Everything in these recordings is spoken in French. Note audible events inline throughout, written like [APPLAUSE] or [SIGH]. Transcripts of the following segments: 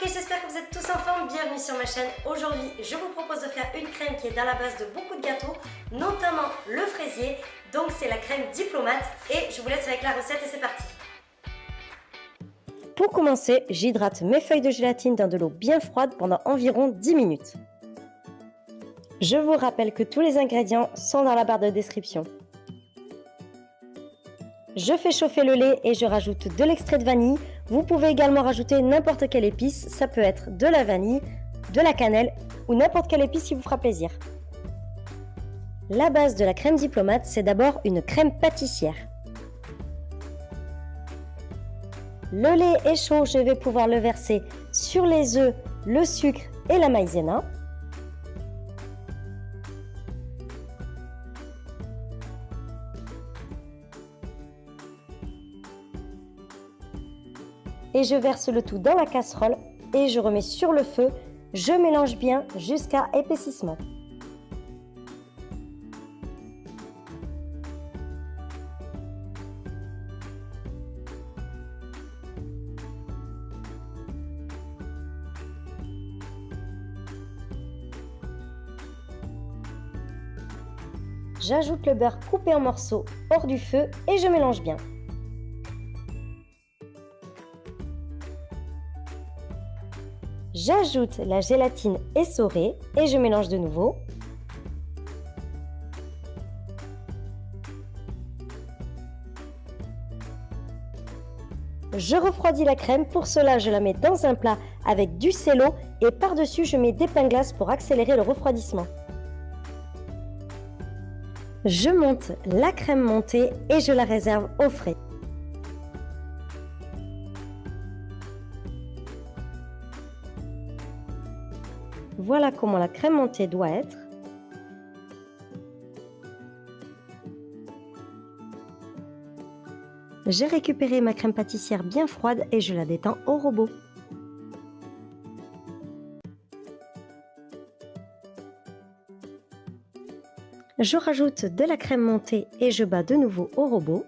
ok, j'espère que vous êtes tous en forme, bienvenue sur ma chaîne. Aujourd'hui, je vous propose de faire une crème qui est à la base de beaucoup de gâteaux, notamment le fraisier. Donc c'est la crème diplomate et je vous laisse avec la recette et c'est parti. Pour commencer, j'hydrate mes feuilles de gélatine dans de l'eau bien froide pendant environ 10 minutes. Je vous rappelle que tous les ingrédients sont dans la barre de description. Je fais chauffer le lait et je rajoute de l'extrait de vanille. Vous pouvez également rajouter n'importe quelle épice, ça peut être de la vanille, de la cannelle ou n'importe quelle épice qui vous fera plaisir. La base de la crème diplomate, c'est d'abord une crème pâtissière. Le lait est chaud, je vais pouvoir le verser sur les œufs, le sucre et la maïzena. Et je verse le tout dans la casserole et je remets sur le feu. Je mélange bien jusqu'à épaississement. J'ajoute le beurre coupé en morceaux hors du feu et je mélange bien. J'ajoute la gélatine essorée et je mélange de nouveau. Je refroidis la crème, pour cela je la mets dans un plat avec du cello et par-dessus je mets des pains glaces pour accélérer le refroidissement. Je monte la crème montée et je la réserve au frais. Voilà comment la crème montée doit être. J'ai récupéré ma crème pâtissière bien froide et je la détends au robot. Je rajoute de la crème montée et je bats de nouveau au robot.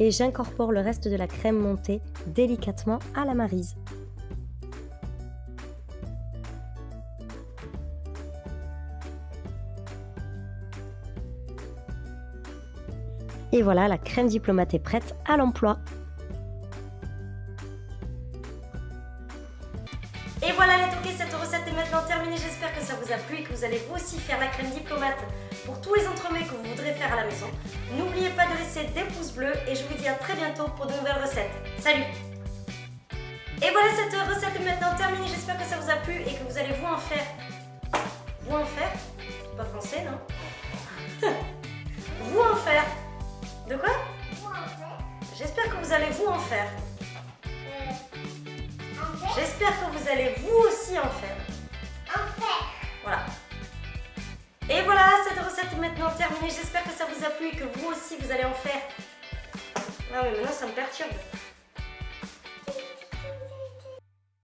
Et j'incorpore le reste de la crème montée délicatement à la marise. Et voilà, la crème diplomate est prête à l'emploi. Et voilà les toqués, cette recette est maintenant terminée. J'espère que ça vous a plu et que vous allez vous aussi faire la crème diplomate pour tous les entremets que vous voudrez faire à la maison. N'oubliez pas de laisser des pouces bleus et je vous dis à très bientôt pour de nouvelles recettes. Salut Et voilà, cette recette est maintenant terminée. J'espère que ça vous a plu et que vous allez vous en faire. Vous en faire pas français, non? [LAUGHS] Vous en faire. De quoi? J'espère que vous allez vous en faire. J'espère que vous allez vous aussi en faire. En faire. Voilà. Et voilà, cette recette est maintenant terminée. J'espère que ça vous a plu et que vous aussi vous allez en faire. Non mais maintenant ça me perturbe.